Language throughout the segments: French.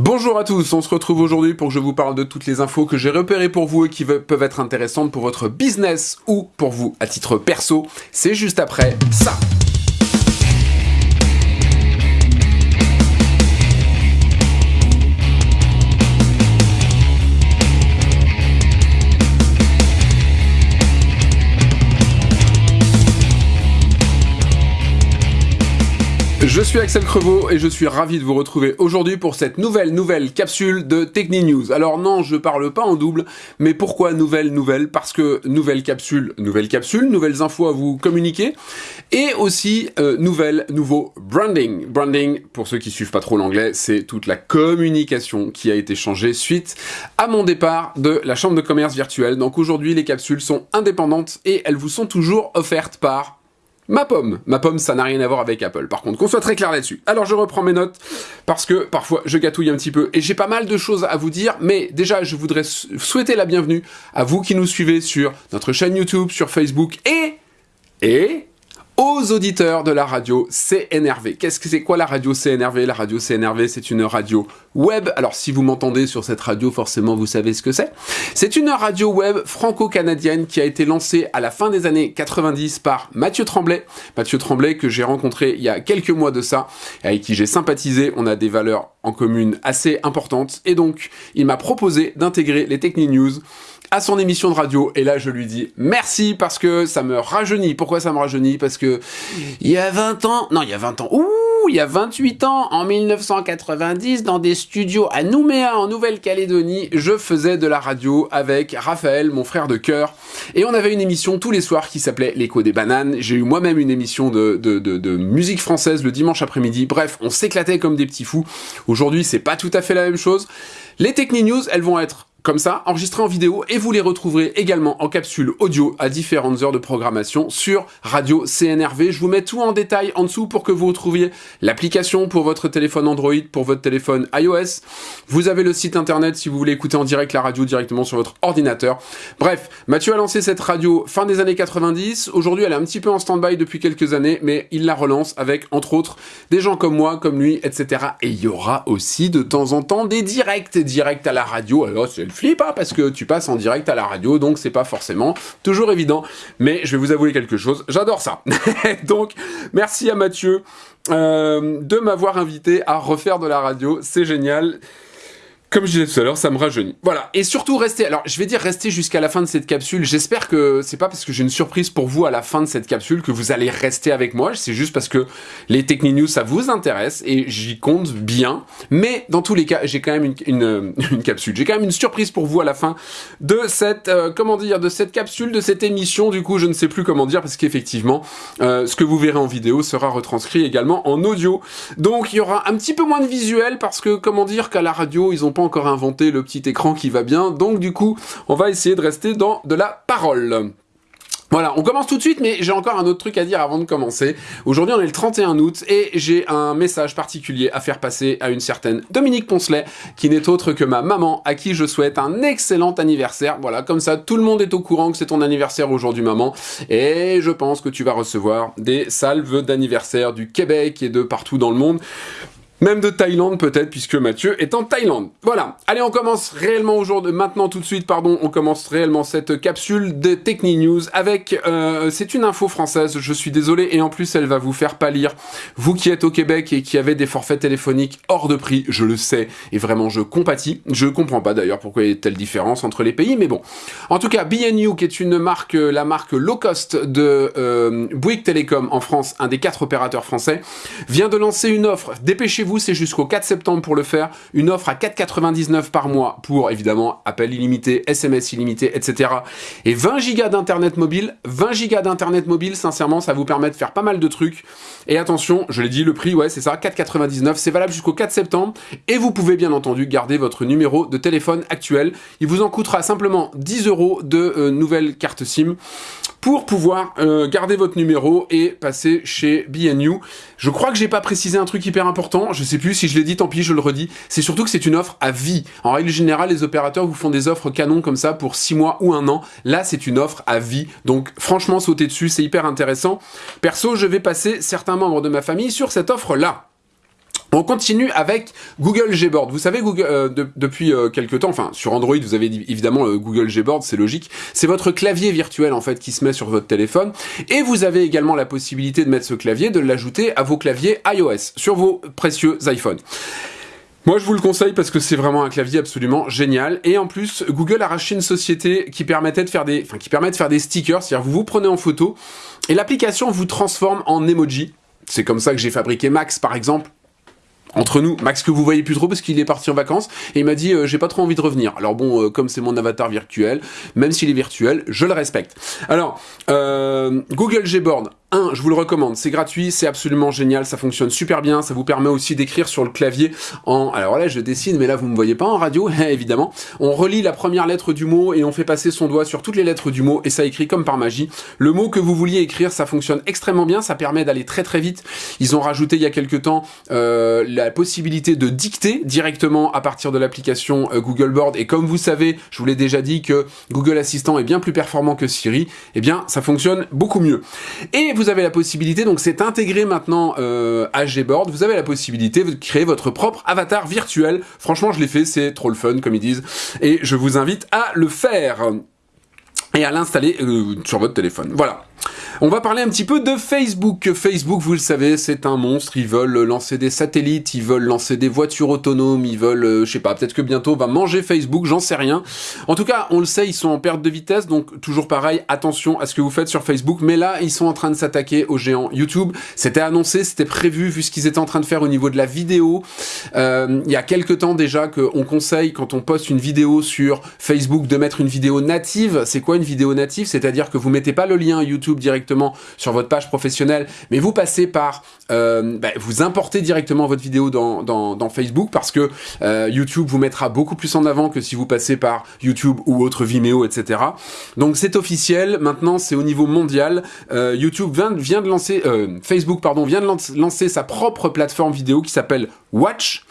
Bonjour à tous, on se retrouve aujourd'hui pour que je vous parle de toutes les infos que j'ai repérées pour vous et qui peuvent être intéressantes pour votre business ou pour vous à titre perso. C'est juste après ça. Je suis Axel Crevaux et je suis ravi de vous retrouver aujourd'hui pour cette nouvelle nouvelle capsule de Techni News. Alors non, je parle pas en double, mais pourquoi nouvelle nouvelle? Parce que nouvelle capsule, nouvelle capsule, nouvelles infos à vous communiquer et aussi euh, nouvelle nouveau branding. Branding, pour ceux qui suivent pas trop l'anglais, c'est toute la communication qui a été changée suite à mon départ de la chambre de commerce virtuelle. Donc aujourd'hui, les capsules sont indépendantes et elles vous sont toujours offertes par Ma pomme. Ma pomme, ça n'a rien à voir avec Apple. Par contre, qu'on soit très clair là-dessus. Alors, je reprends mes notes, parce que parfois, je gâtouille un petit peu, et j'ai pas mal de choses à vous dire, mais déjà, je voudrais souhaiter la bienvenue à vous qui nous suivez sur notre chaîne YouTube, sur Facebook, et... et aux auditeurs de la radio CNRV. Qu'est-ce que c'est quoi la radio CNRV La radio CNRV, c'est une radio web. Alors si vous m'entendez sur cette radio, forcément vous savez ce que c'est. C'est une radio web franco-canadienne qui a été lancée à la fin des années 90 par Mathieu Tremblay. Mathieu Tremblay que j'ai rencontré il y a quelques mois de ça, avec qui j'ai sympathisé. On a des valeurs en commune assez importantes. Et donc, il m'a proposé d'intégrer les Techni News à son émission de radio. Et là, je lui dis merci parce que ça me rajeunit. Pourquoi ça me rajeunit? Parce que il y a 20 ans, non, il y a 20 ans, ouh, il y a 28 ans, en 1990, dans des studios à Nouméa, en Nouvelle-Calédonie, je faisais de la radio avec Raphaël, mon frère de cœur. Et on avait une émission tous les soirs qui s'appelait L'écho des bananes. J'ai eu moi-même une émission de, de, musique française le dimanche après-midi. Bref, on s'éclatait comme des petits fous. Aujourd'hui, c'est pas tout à fait la même chose. Les Techni News, elles vont être comme ça, enregistrés en vidéo, et vous les retrouverez également en capsule audio à différentes heures de programmation sur Radio CNRV. Je vous mets tout en détail en dessous pour que vous retrouviez l'application pour votre téléphone Android, pour votre téléphone iOS. Vous avez le site internet si vous voulez écouter en direct la radio directement sur votre ordinateur. Bref, Mathieu a lancé cette radio fin des années 90. Aujourd'hui, elle est un petit peu en stand-by depuis quelques années, mais il la relance avec, entre autres, des gens comme moi, comme lui, etc. Et il y aura aussi de temps en temps des directs, directs à la radio. Flip, pas parce que tu passes en direct à la radio, donc c'est pas forcément toujours évident. Mais je vais vous avouer quelque chose, j'adore ça. donc, merci à Mathieu euh, de m'avoir invité à refaire de la radio, c'est génial. Comme je disais tout à l'heure, ça me rajeunit. Voilà. Et surtout, restez, alors je vais dire restez jusqu'à la fin de cette capsule. J'espère que c'est pas parce que j'ai une surprise pour vous à la fin de cette capsule que vous allez rester avec moi. C'est juste parce que les Techni News, ça vous intéresse et j'y compte bien. Mais dans tous les cas, j'ai quand même une capsule. J'ai quand même une surprise pour vous à la fin de cette, euh, comment dire, de cette capsule, de cette émission. Du coup, je ne sais plus comment dire parce qu'effectivement, euh, ce que vous verrez en vidéo sera retranscrit également en audio. Donc, il y aura un petit peu moins de visuel parce que, comment dire, qu'à la radio, ils ont pas encore inventé le petit écran qui va bien, donc du coup, on va essayer de rester dans de la parole. Voilà, on commence tout de suite, mais j'ai encore un autre truc à dire avant de commencer. Aujourd'hui, on est le 31 août, et j'ai un message particulier à faire passer à une certaine Dominique Poncelet, qui n'est autre que ma maman, à qui je souhaite un excellent anniversaire. Voilà, comme ça, tout le monde est au courant que c'est ton anniversaire aujourd'hui, maman, et je pense que tu vas recevoir des salves d'anniversaire du Québec et de partout dans le monde. Même de Thaïlande peut-être, puisque Mathieu est en Thaïlande. Voilà, allez on commence réellement aujourd'hui, maintenant tout de suite, pardon, on commence réellement cette capsule de Techni News avec, euh, c'est une info française, je suis désolé, et en plus elle va vous faire pâlir. Vous qui êtes au Québec et qui avez des forfaits téléphoniques hors de prix, je le sais, et vraiment je compatis. Je comprends pas d'ailleurs pourquoi il y a telle différence entre les pays, mais bon. En tout cas, BNU, qui est une marque, la marque low cost de euh, Bouygues Télécom en France, un des quatre opérateurs français, vient de lancer une offre. Dépêchez-vous c'est jusqu'au 4 septembre pour le faire. Une offre à 4,99 par mois pour, évidemment, appel illimité, SMS illimité, etc. Et 20 gigas d'internet mobile. 20 gigas d'internet mobile, sincèrement, ça vous permet de faire pas mal de trucs. Et attention, je l'ai dit, le prix, ouais, c'est ça, 4,99. C'est valable jusqu'au 4 septembre. Et vous pouvez, bien entendu, garder votre numéro de téléphone actuel. Il vous en coûtera simplement 10 euros de euh, nouvelle carte SIM pour pouvoir euh, garder votre numéro et passer chez BNU. Je crois que j'ai pas précisé un truc hyper important, je sais plus si je l'ai dit, tant pis, je le redis. C'est surtout que c'est une offre à vie. En règle générale, les opérateurs vous font des offres canon comme ça pour 6 mois ou un an. Là, c'est une offre à vie. Donc franchement, sautez dessus, c'est hyper intéressant. Perso, je vais passer certains membres de ma famille sur cette offre-là. On continue avec Google Gboard. Vous savez, Google, euh, depuis euh, quelques temps, enfin sur Android, vous avez évidemment euh, Google Gboard, c'est logique. C'est votre clavier virtuel en fait qui se met sur votre téléphone, et vous avez également la possibilité de mettre ce clavier, de l'ajouter à vos claviers iOS sur vos précieux iPhones. Moi, je vous le conseille parce que c'est vraiment un clavier absolument génial. Et en plus, Google a racheté une société qui permettait de faire des, enfin, qui permet de faire des stickers. C'est-à-dire, vous vous prenez en photo et l'application vous transforme en emoji. C'est comme ça que j'ai fabriqué Max, par exemple entre nous, Max que vous voyez plus trop parce qu'il est parti en vacances et il m'a dit euh, j'ai pas trop envie de revenir. Alors bon, euh, comme c'est mon avatar virtuel, même s'il est virtuel, je le respecte. Alors, euh, Google Gboard, je vous le recommande, c'est gratuit, c'est absolument génial, ça fonctionne super bien, ça vous permet aussi d'écrire sur le clavier en... Alors là, je dessine, mais là, vous me voyez pas en radio, évidemment. On relit la première lettre du mot et on fait passer son doigt sur toutes les lettres du mot et ça écrit comme par magie. Le mot que vous vouliez écrire, ça fonctionne extrêmement bien, ça permet d'aller très très vite. Ils ont rajouté il y a quelques temps euh, la possibilité de dicter directement à partir de l'application euh, Google Board et comme vous savez, je vous l'ai déjà dit que Google Assistant est bien plus performant que Siri, eh bien ça fonctionne beaucoup mieux. Et vous vous avez la possibilité, donc c'est intégré maintenant euh, à Gboard, vous avez la possibilité de créer votre propre avatar virtuel. Franchement, je l'ai fait, c'est trop le fun, comme ils disent, et je vous invite à le faire et à l'installer euh, sur votre téléphone. Voilà. On va parler un petit peu de Facebook. Facebook, vous le savez, c'est un monstre. Ils veulent lancer des satellites, ils veulent lancer des voitures autonomes, ils veulent, euh, je sais pas, peut-être que bientôt on va manger Facebook, j'en sais rien. En tout cas, on le sait, ils sont en perte de vitesse, donc toujours pareil, attention à ce que vous faites sur Facebook. Mais là, ils sont en train de s'attaquer aux géants YouTube. C'était annoncé, c'était prévu, vu ce qu'ils étaient en train de faire au niveau de la vidéo. Euh, il y a quelques temps déjà qu'on conseille, quand on poste une vidéo sur Facebook, de mettre une vidéo native. C'est quoi une vidéo native? C'est-à-dire que vous mettez pas le lien YouTube directement sur votre page professionnelle, mais vous passez par, euh, bah, vous importez directement votre vidéo dans, dans, Facebook parce que euh, YouTube vous mettra beaucoup plus en avant que si vous passez par YouTube ou autre Vimeo, etc. Donc c'est officiel, maintenant c'est au niveau mondial. Euh, YouTube vient, vient, de lancer, Facebook pardon, vient de lancer sa propre plateforme vidéo qui s'appelle Watch.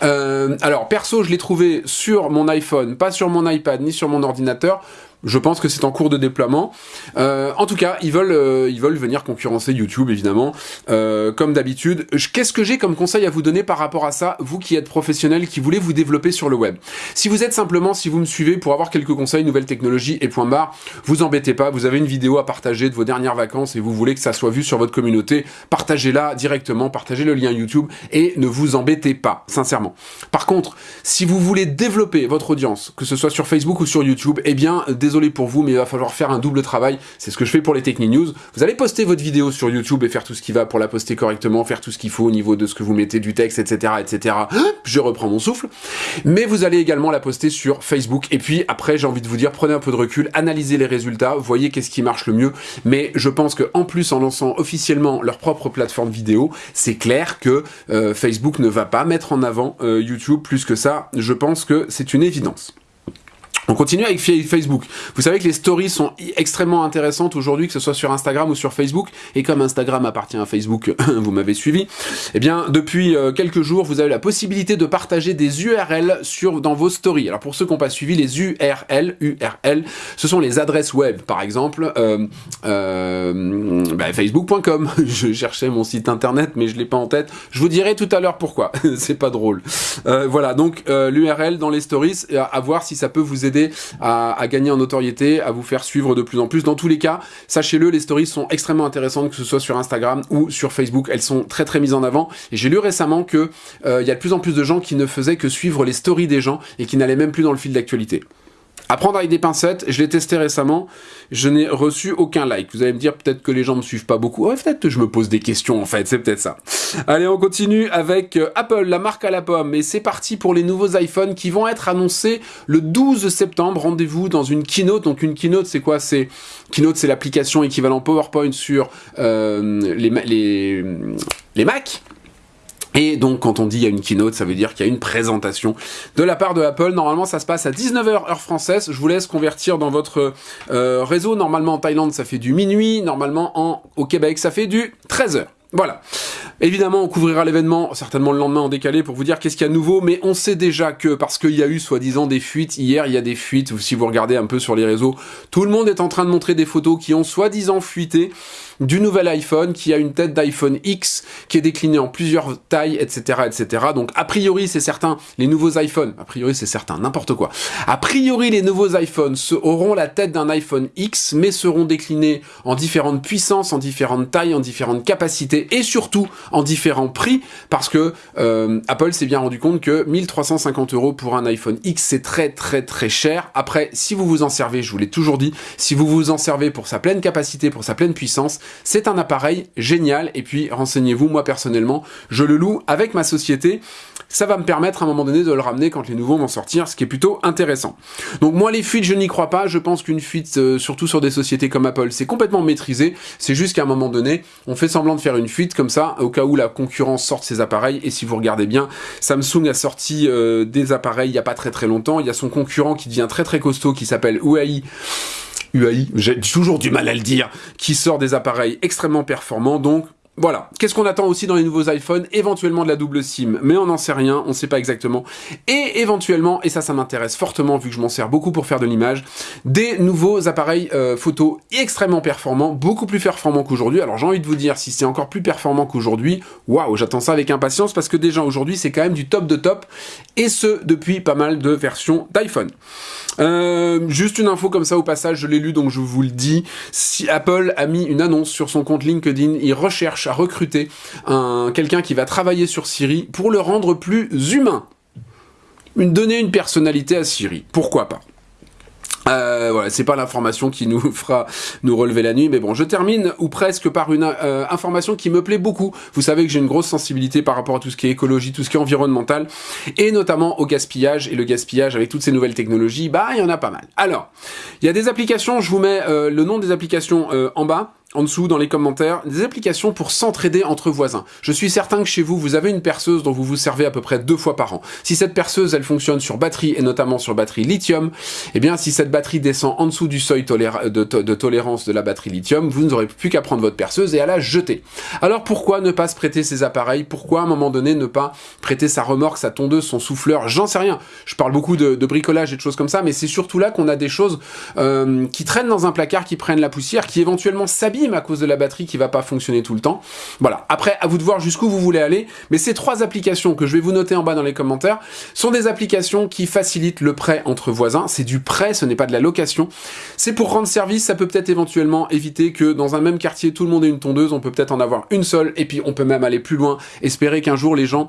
alors perso, je l'ai trouvé sur mon iPhone, pas sur mon iPad ni sur mon ordinateur. Je pense que c'est en cours de déploiement. Euh, en tout cas, ils veulent, euh, ils veulent venir concurrencer YouTube, évidemment, euh, comme d'habitude. Qu'est-ce que j'ai comme conseil à vous donner par rapport à ça, vous qui êtes professionnel, qui voulez vous développer sur le web? Si vous êtes simplement, si vous me suivez pour avoir quelques conseils, nouvelles technologies et point barre, vous embêtez pas, vous avez une vidéo à partager de vos dernières vacances et vous voulez que ça soit vu sur votre communauté, partagez-la directement, partagez le lien YouTube et ne vous embêtez pas, sincèrement. Par contre, si vous voulez développer votre audience, que ce soit sur Facebook ou sur YouTube, eh bien, désolé pour vous, mais il va falloir faire un double travail. C'est ce que je fais pour les Techni News. Vous allez poster votre vidéo sur YouTube et faire tout ce qui va pour la poster correctement, faire tout ce qu'il faut au niveau de ce que vous mettez, du texte, etc., etc. Je reprends mon souffle. Mais vous allez également la poster sur Facebook. Et puis après, j'ai envie de vous dire, prenez un peu de recul, analysez les résultats, voyez qu'est-ce qui marche le mieux. Mais je pense que en plus, en lançant officiellement leur propre plateforme vidéo, c'est clair que euh, Facebook ne va pas mettre en avant euh, YouTube plus que ça. Je pense que c'est une évidence. On continue avec Facebook. Vous savez que les stories sont extrêmement intéressantes aujourd'hui, que ce soit sur Instagram ou sur Facebook. Et comme Instagram appartient à Facebook, vous m'avez suivi. Eh bien, depuis euh, quelques jours, vous avez la possibilité de partager des URL sur, dans vos stories. Alors pour ceux qui n'ont pas suivi, les URL, URL, ce sont les adresses web. Par exemple, euh, euh, bah, facebook.com. Je cherchais mon site internet, mais je l'ai pas en tête. Je vous dirai tout à l'heure pourquoi. C'est pas drôle. voilà, donc l'URL dans les stories, à voir si ça peut vous aider à, gagner en notoriété, à vous faire suivre de plus en plus. Dans tous les cas, sachez-le, les stories sont extrêmement intéressantes, que ce soit sur Instagram ou sur Facebook. Elles sont très très mises en avant. Et j'ai lu récemment que euh, y a de plus en plus de gens qui ne faisaient que suivre les stories des gens et qui n'allaient même plus dans le fil d'actualité. À prendre avec des pincettes, je l'ai testé récemment, je n'ai reçu aucun like. Vous allez me dire peut-être que les gens me suivent pas beaucoup. Ouais, peut-être que je me pose des questions en fait, c'est peut-être ça. Allez, on continue avec euh, Apple, la marque à la pomme. Et c'est parti pour les nouveaux iPhones qui vont être annoncés le 12 septembre. Rendez-vous dans une keynote. Donc une keynote, c'est quoi? C'est Keynote, c'est l'application équivalent PowerPoint sur euh, les, les, les Mac. Et donc, quand on dit il y a une keynote, ça veut dire qu'il y a une présentation de la part de Apple. Normalement, ça se passe à 19h heure française. Je vous laisse convertir dans votre euh, réseau. Normalement, en Thaïlande, ça fait du minuit. Normalement, en, au Québec, ça fait du 13h. Voilà. Évidemment, on couvrira l'événement certainement le lendemain en décalé pour vous dire qu'est-ce qu'il y a de nouveau, mais on sait déjà que, parce qu'il y a eu soi-disant des fuites, hier il y a des fuites, si vous regardez un peu sur les réseaux, tout le monde est en train de montrer des photos qui ont soi-disant fuité. Du nouvel iPhone qui a une tête d'iPhone X qui est déclinée en plusieurs tailles, etc., etc. Donc a priori c'est certain, les nouveaux iPhones, a priori c'est certain, n'importe quoi. A priori les nouveaux iPhones auront la tête d'un iPhone X, mais seront déclinés en différentes puissances, en différentes tailles, en différentes capacités et surtout en différents prix, parce que euh, Apple s'est bien rendu compte que 1350 euros pour un iPhone X c'est très très très cher. Après, si vous vous en servez, je vous l'ai toujours dit, si vous vous en servez pour sa pleine capacité, pour sa pleine puissance, c'est un appareil génial. Et puis, renseignez-vous, moi personnellement, je le loue avec ma société. Ça va me permettre à un moment donné de le ramener quand les nouveaux vont sortir, ce qui est plutôt intéressant. Donc moi, les fuites, je n'y crois pas. Je pense qu'une fuite, euh, surtout sur des sociétés comme Apple, c'est complètement maîtrisé. C'est juste qu'à un moment donné, on fait semblant de faire une fuite comme ça, au cas où la concurrence sorte ses appareils. Et si vous regardez bien, Samsung a sorti euh, des appareils il n'y a pas très très longtemps. Il y a son concurrent qui devient très très costaud, qui s'appelle Huawei, UAI, j'ai toujours du mal à le dire, qui sort des appareils extrêmement performants, donc voilà. Qu'est-ce qu'on attend aussi dans les nouveaux iPhones? Éventuellement de la double SIM, mais on n'en sait rien, on ne sait pas exactement. Et éventuellement, et ça, ça m'intéresse fortement vu que je m'en sers beaucoup pour faire de l'image, des nouveaux appareils euh, photo extrêmement performants, beaucoup plus performants qu'aujourd'hui. Alors j'ai envie de vous dire, si c'est encore plus performant qu'aujourd'hui, waouh, j'attends ça avec impatience parce que déjà aujourd'hui, c'est quand même du top de top, et ce, depuis pas mal de versions d'iPhone. Euh, juste une info comme ça au passage, je l'ai lu donc je vous le dis. Si Apple a mis une annonce sur son compte LinkedIn, il recherche à recruter un quelqu'un qui va travailler sur Siri pour le rendre plus humain. Une, donner une personnalité à Siri. Pourquoi pas? Euh, voilà, c'est pas l'information qui nous fera nous relever la nuit, mais bon, je termine ou presque par une euh, information qui me plaît beaucoup. Vous savez que j'ai une grosse sensibilité par rapport à tout ce qui est écologie, tout ce qui est environnemental, et notamment au gaspillage. Et le gaspillage avec toutes ces nouvelles technologies, bah, il y en a pas mal. Alors, il y a des applications, je vous mets euh, le nom des applications euh, en bas en dessous dans les commentaires des applications pour s'entraider entre voisins. Je suis certain que chez vous, vous avez une perceuse dont vous vous servez à peu près deux fois par an. Si cette perceuse, elle fonctionne sur batterie et notamment sur batterie lithium, eh bien si cette batterie descend en dessous du seuil de, de, tolérance de la batterie lithium, vous n'aurez plus qu'à prendre votre perceuse et à la jeter. Alors pourquoi ne pas se prêter ces appareils? Pourquoi à un moment donné ne pas prêter sa remorque, sa tondeuse, son souffleur? J'en sais rien. Je parle beaucoup de, bricolage et de choses comme ça, mais c'est surtout là qu'on a des choses euh, qui traînent dans un placard, qui prennent la poussière, qui éventuellement s'habillent à cause de la batterie qui va pas fonctionner tout le temps. Voilà. Après, à vous de voir jusqu'où vous voulez aller. Mais ces trois applications que je vais vous noter en bas dans les commentaires sont des applications qui facilitent le prêt entre voisins. C'est du prêt, ce n'est pas de la location. C'est pour rendre service. Ça peut peut-être éventuellement éviter que dans un même quartier, tout le monde ait une tondeuse. On peut peut-être en avoir une seule. Et puis, on peut même aller plus loin. Espérer qu'un jour, les gens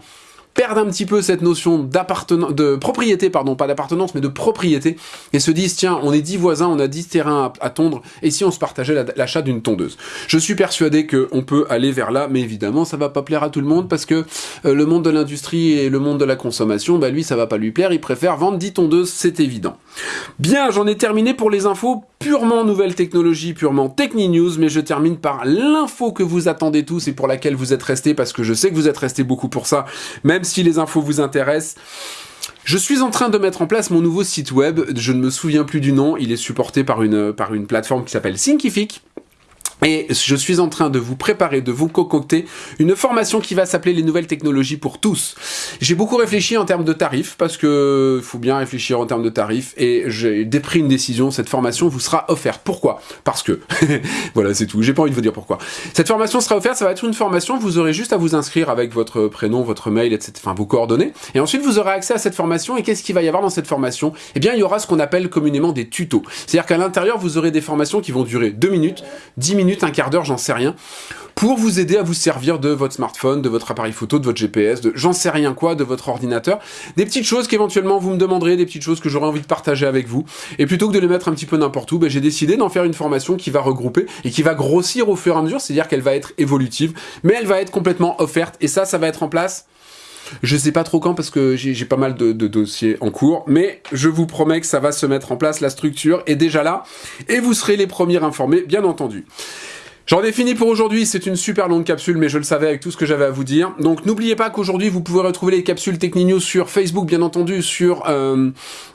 perdent un petit peu cette notion d'appartenance, de propriété, pardon, pas d'appartenance, mais de propriété, et se disent, tiens, on est 10 voisins, on a 10 terrains à, tondre, et si on se partageait l'achat d'une tondeuse? Je suis persuadé qu'on peut aller vers là, mais évidemment, ça va pas plaire à tout le monde, parce que euh, le monde de l'industrie et le monde de la consommation, bah lui, ça va pas lui plaire, il préfère vendre 10 tondeuses, c'est évident. Bien, j'en ai terminé pour les infos purement nouvelles technologies, purement Techni News, mais je termine par l'info que vous attendez tous et pour laquelle vous êtes restés, parce que je sais que vous êtes restés beaucoup pour ça, même si les infos vous intéressent. Je suis en train de mettre en place mon nouveau site web, je ne me souviens plus du nom, il est supporté par une, par une plateforme qui s'appelle Thinkific. Et je suis en train de vous préparer, de vous concocter une formation qui va s'appeler les nouvelles technologies pour tous. J'ai beaucoup réfléchi en termes de tarifs, parce que faut bien réfléchir en termes de tarifs, et j'ai pris une décision, cette formation vous sera offerte. Pourquoi? Parce que, voilà c'est tout, j'ai pas envie de vous dire pourquoi. Cette formation sera offerte, ça va être une formation, vous aurez juste à vous inscrire avec votre prénom, votre mail, etc., enfin vos coordonnées, et ensuite vous aurez accès à cette formation, et qu'est-ce qu'il va y avoir dans cette formation? Eh bien il y aura ce qu'on appelle communément des tutos. C'est-à-dire qu'à l'intérieur vous aurez des formations qui vont durer 2 minutes, 10 un quart d'heure, j'en sais rien, pour vous aider à vous servir de votre smartphone, de votre appareil photo, de votre GPS, de j'en sais rien quoi, de votre ordinateur. Des petites choses qu'éventuellement vous me demanderez, des petites choses que j'aurais envie de partager avec vous. Et plutôt que de les mettre un petit peu n'importe où, ben, j'ai décidé d'en faire une formation qui va regrouper et qui va grossir au fur et à mesure, c'est-à-dire qu'elle va être évolutive, mais elle va être complètement offerte. Et ça, ça va être en place je sais pas trop quand parce que j'ai pas mal de, de, dossiers en cours, mais je vous promets que ça va se mettre en place, la structure est déjà là, et vous serez les premiers informés, bien entendu. J'en ai fini pour aujourd'hui, c'est une super longue capsule, mais je le savais avec tout ce que j'avais à vous dire. Donc n'oubliez pas qu'aujourd'hui, vous pouvez retrouver les capsules Techninews sur Facebook, bien entendu, sur... Euh,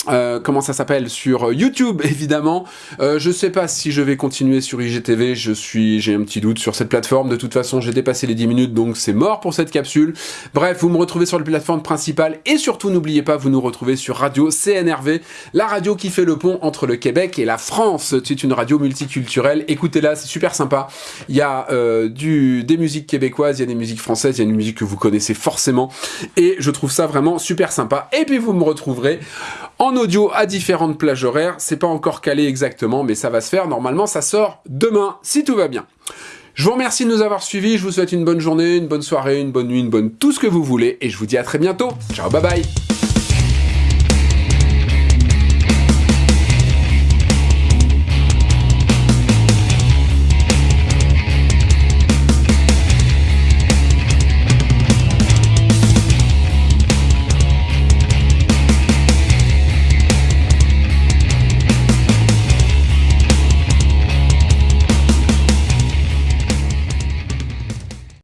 euh, comment ça s'appelle? Sur YouTube, évidemment. Euh, je sais pas si je vais continuer sur IGTV, je suis, j'ai un petit doute sur cette plateforme. De toute façon, j'ai dépassé les 10 minutes, donc c'est mort pour cette capsule. Bref, vous me retrouvez sur la plateforme principale, et surtout, n'oubliez pas, vous nous retrouvez sur Radio CNRV, la radio qui fait le pont entre le Québec et la France. C'est une radio multiculturelle, écoutez-la, c'est super sympa. Il y a euh, des musiques québécoises, il y a des musiques françaises, il y a une musique que vous connaissez forcément. Et je trouve ça vraiment super sympa. Et puis vous me retrouverez en audio à différentes plages horaires. C'est pas encore calé exactement, mais ça va se faire. Normalement, ça sort demain, si tout va bien. Je vous remercie de nous avoir suivis, je vous souhaite une bonne journée, une bonne soirée, une bonne nuit, une bonne tout ce que vous voulez, et je vous dis à très bientôt. Ciao, bye bye